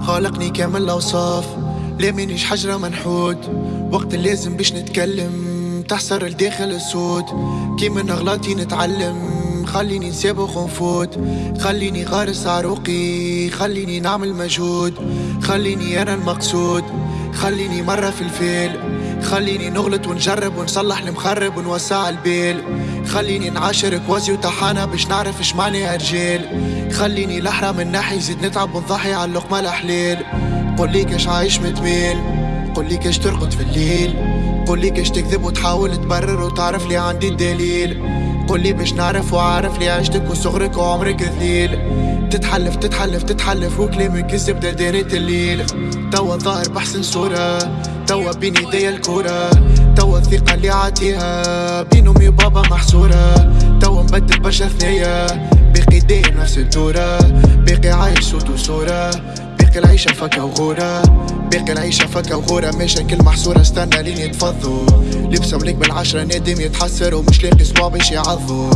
خالقني كامل الأوصاف ليه منيش حجرة منحوت؟ وقت اللازم باش نتكلم. تحسر لداخل الصوت كي من أغلاطي نتعلم. خليني نسابق ونفوت خليني غارس عروقي. خليني نعمل مجهود. خليني أنا المقصود. خليني مرة في الفيل. خليني نغلط ونجرب ونصلح المخرب ونوسع البيل. خليني نعاشر كوازي وطحانة باش نعرف اش معنى رجال خليني لحرة من ناحية زيد نتعب ونضحي على اللقمة الحلال قول كاش عايش متميل. قول كاش ترقد في الليل. قول لي كاش تكذب وتحاول تبرر وتعرف لي عندي الدليل. قول لي باش نعرف وعارف لي عشتك وصغرك وعمرك ذليل تتحلف تتحلف تتحلف وكلامك كذب دارة الليل. توا ظاهر بحسن صورة. توا بين ايديا الكورة توا الثقة اللي عاتيها بين امي وبابا محصورة توا مبدل برشا ثنية باقي داير نفس الدورة باقي عايش صوت وصورة باقي العيشة فكا وغورة. باقي العيشة فكا وغورة. مشاكل محصورة. استنى لين يتفضوا. لبسه مليك بالعشرة. نادم يتحسر ومش لاقي صباع باش يعضوا.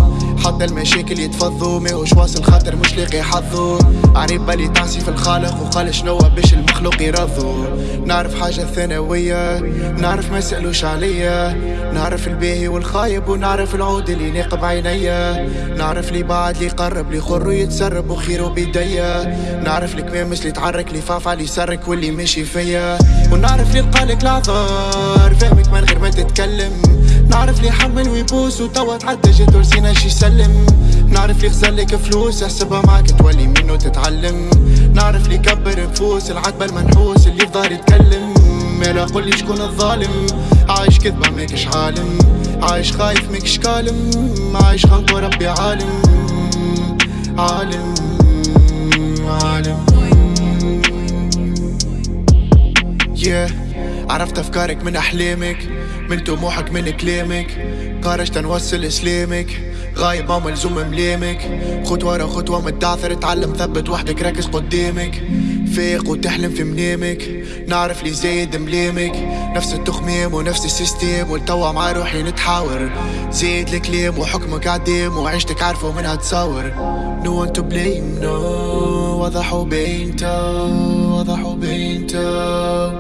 حتى المشاكل يتفضوا. ماهوش واصل خاطر مش لاقي حظه. عريب بالي تعسي في الخالق وقال شنو باش المخلوق يرضوا. نعرف حاجة ثانوية. نعرف ما سألوش عليا. نعرف الباهي والخايب ونعرف العود اللي ناقب عينيا. نعرف لي بعد لي قرب لي خر ويتسرب وخيره بيديا نعرف الكمامس اللي تعرك لي فاف علي يسرك واللي ماشي فيا. ونعرف لي لقالك العذار فهمك من غير ما تتكلم. نعرف لي حمل ويبوس وتوا تعدى جات ورسينا شي يسلم. نعرف لي خزلك فلوس احسبها معك تولي منه تتعلم. نعرف لي كبر نفوس العتبة المنحوس اللي في يتكلم. مالا قولي شكون الظالم عايش كذبة ماكش عالم. عايش خايف ماكش كالم عايش خلق وربي عالم. عالم عالم. Yeah. عرفت أفكارك من أحلامك من طموحك من كلامك. قارش نوصل إسلامك غايب ما ملزوم ملامك. خطوة خطوة متعثر اتعلم ثبت وحدك ركز قدامك. فيق وتحلم في منامك نعرف لي زايد ملامك. نفس التخميم ونفس السيستيم والتوا مع روحي نتحاور. زايد الكلام وحكمك عديم وعيشتك عارفة منها تصور. No one to blame no واضح وبينته واضح وبينته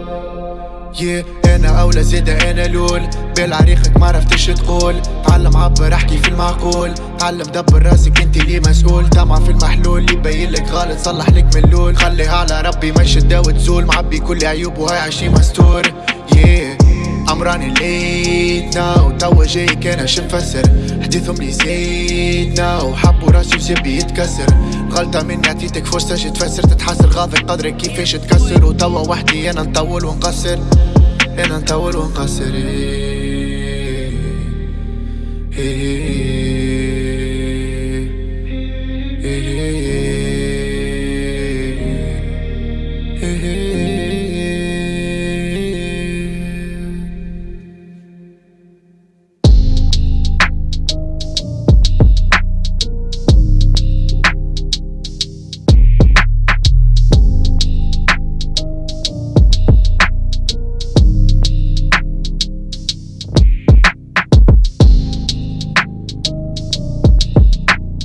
yeah. أنا أولى زيادة أنا لول بالعريقك ما عرفتش تقول. تعلم عبر أحكي في المعقول. تعلم دبر راسك أنت اللي مسؤول. طمع في المحلول اللي باين لك غلط صلح لك من اللول. خليها على ربي ما يشدها وتزول. معبي كل عيوب وهاي عشي مستور. Yeah. عمراني ليتنا وتوا جاي كان شو نفسر حديثهم لي زيدنا وحبوا راسي وسبي يتكسر غلطة مني عطيتك فرصة جي تفسر. تتحسر غاضي قدرك كيفاش تكسر. وتوا وحدي أنا نطول ونقصر. أنا نطول ونقصر. إيه. إيه.